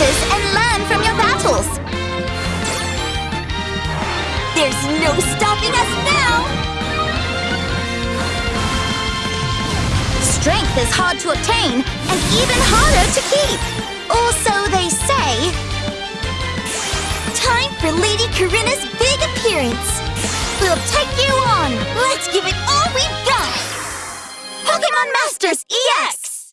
weaknesses and learn from your battles! There's no stopping us now! Strength is hard to obtain and even harder to keep! Also, they say... Time for Lady Korrina's big appearance! We'll take you on! Let's give it all we've got! Pokemon Masters EX!